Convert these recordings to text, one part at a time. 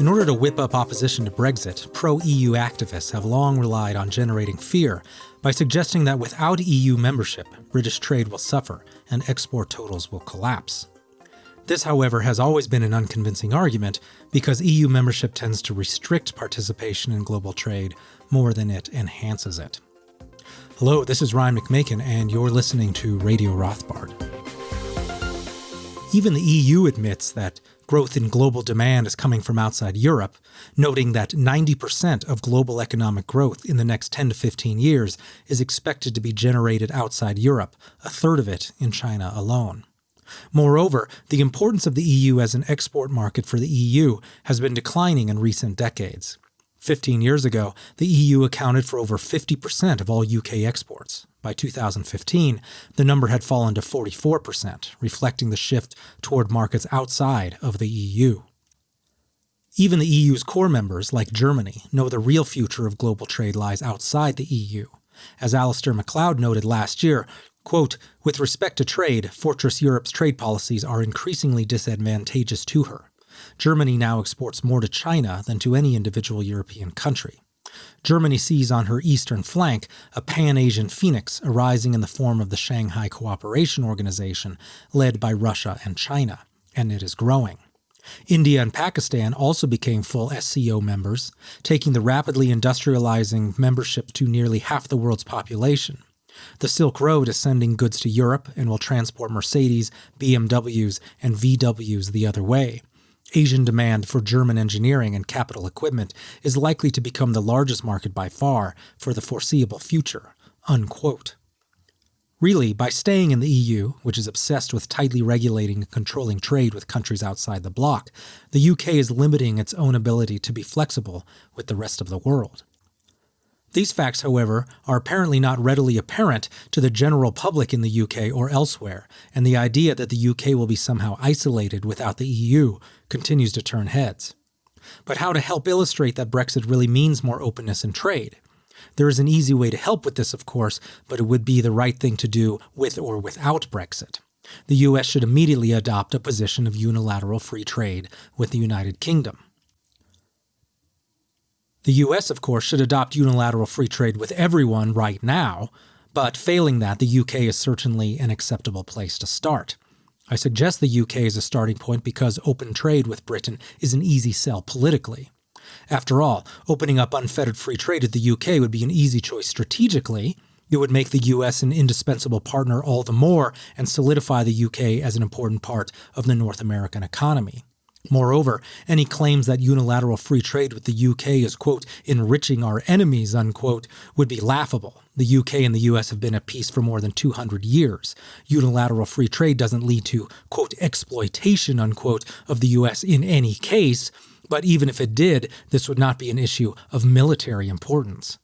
In order to whip up opposition to Brexit, pro EU activists have long relied on generating fear by suggesting that without EU membership, British trade will suffer and export totals will collapse. This, however, has always been an unconvincing argument because EU membership tends to restrict participation in global trade more than it enhances it. Hello, this is Ryan McMaken, and you're listening to Radio Rothbard. Even the EU admits that growth in global demand is coming from outside Europe, noting that 90% of global economic growth in the next 10 to 15 years is expected to be generated outside Europe, a third of it in China alone. Moreover, the importance of the EU as an export market for the EU has been declining in recent decades. 15 years ago, the EU accounted for over 50% of all UK exports. By 2015, the number had fallen to 44%, reflecting the shift toward markets outside of the EU. Even the EU's core members, like Germany, know the real future of global trade lies outside the EU. As Alasdair Macleod noted last year, Quote, with respect to trade, Fortress Europe's trade policies are increasingly disadvantageous to her. Germany now exports more to China than to any individual European country. Germany sees on her eastern flank a pan Asian phoenix arising in the form of the Shanghai Cooperation Organization, led by Russia and China, and it is growing. India and Pakistan also became full SCO members, taking the rapidly industrializing membership to nearly half the world's population. The Silk Road is sending goods to Europe and will transport Mercedes, BMWs, and VWs the other way. Asian demand for German engineering and capital equipment is likely to become the largest market by far for the foreseeable future. Unquote. Really, by staying in the EU, which is obsessed with tightly regulating and controlling trade with countries outside the bloc, the UK is limiting its own ability to be flexible with the rest of the world. These facts, however, are apparently not readily apparent to the general public in the UK or elsewhere, and the idea that the UK will be somehow isolated without the EU continues to turn heads. But how to help illustrate that Brexit really means more openness in trade? There is an easy way to help with this, of course, but it would be the right thing to do with or without Brexit. The US should immediately adopt a position of unilateral free trade with the United Kingdom. The US, of course, should adopt unilateral free trade with everyone right now, but failing that, the UK is certainly an acceptable place to start. I suggest the UK as a starting point because open trade with Britain is an easy sell politically. After all, opening up unfettered free trade with the UK would be an easy choice strategically. It would make the US an indispensable partner all the more and solidify the UK as an important part of the North American economy. Moreover, any claims that unilateral free trade with the UK is, quote, enriching our enemies, unquote, would be laughable. The UK and the US have been at peace for more than 200 years. Unilateral free trade doesn't lead to, quote, exploitation, unquote, of the US in any case, but even if it did, this would not be an issue of military importance.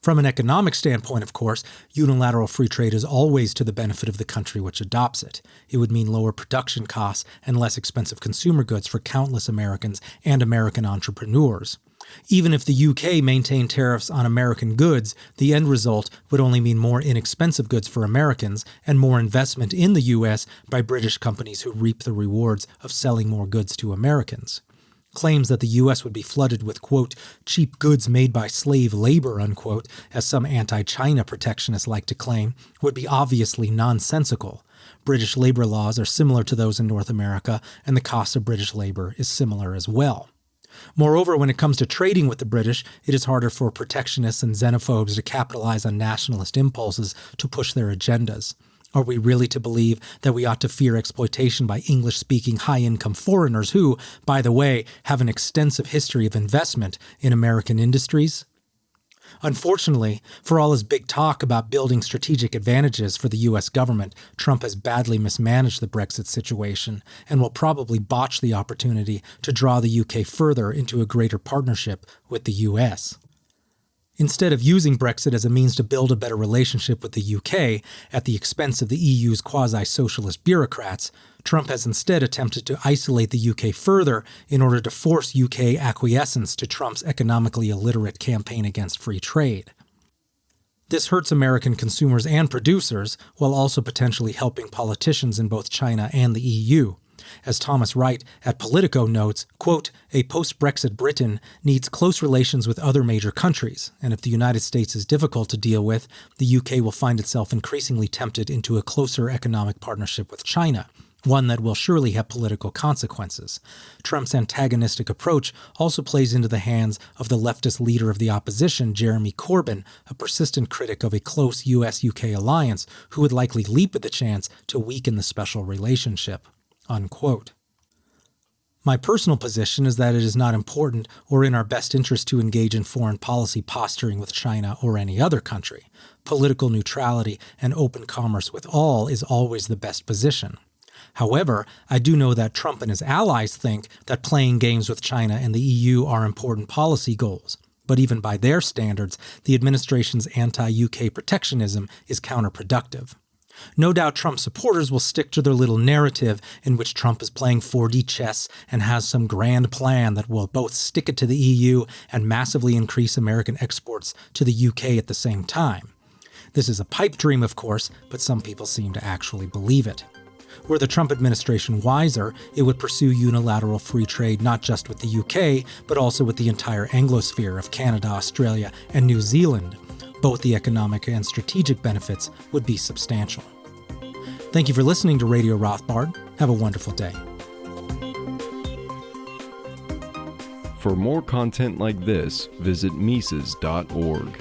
From an economic standpoint, of course, unilateral free trade is always to the benefit of the country which adopts it. It would mean lower production costs and less expensive consumer goods for countless Americans and American entrepreneurs. Even if the UK maintained tariffs on American goods, the end result would only mean more inexpensive goods for Americans and more investment in the US by British companies who reap the rewards of selling more goods to Americans claims that the U.S. would be flooded with, quote, cheap goods made by slave labor, unquote, as some anti China protectionists like to claim, would be obviously nonsensical. British labor laws are similar to those in North America, and the cost of British labor is similar as well. Moreover, when it comes to trading with the British, it is harder for protectionists and xenophobes to capitalize on nationalist impulses to push their agendas. Are we really to believe that we ought to fear exploitation by English speaking high income foreigners who, by the way, have an extensive history of investment in American industries? Unfortunately, for all his big talk about building strategic advantages for the US government, Trump has badly mismanaged the Brexit situation and will probably botch the opportunity to draw the UK further into a greater partnership with the US. Instead of using Brexit as a means to build a better relationship with the UK at the expense of the EU's quasi socialist bureaucrats, Trump has instead attempted to isolate the UK further in order to force UK acquiescence to Trump's economically illiterate campaign against free trade. This hurts American consumers and producers, while also potentially helping politicians in both China and the EU. As Thomas Wright at Politico notes, quote, a post-Brexit Britain needs close relations with other major countries, and if the United States is difficult to deal with, the UK will find itself increasingly tempted into a closer economic partnership with China one that will surely have political consequences. Trump's antagonistic approach also plays into the hands of the leftist leader of the opposition, Jeremy Corbyn, a persistent critic of a close US UK alliance who would likely leap at the chance to weaken the special relationship. Unquote. My personal position is that it is not important or in our best interest to engage in foreign policy posturing with China or any other country. Political neutrality and open commerce with all is always the best position. However, I do know that Trump and his allies think that playing games with China and the EU are important policy goals. But even by their standards, the administration's anti UK protectionism is counterproductive. No doubt Trump supporters will stick to their little narrative in which Trump is playing 4D chess and has some grand plan that will both stick it to the EU and massively increase American exports to the UK at the same time. This is a pipe dream, of course, but some people seem to actually believe it. Were the Trump administration wiser, it would pursue unilateral free trade not just with the UK, but also with the entire Anglosphere of Canada, Australia, and New Zealand. Both the economic and strategic benefits would be substantial. Thank you for listening to Radio Rothbard. Have a wonderful day. For more content like this, visit Mises.org.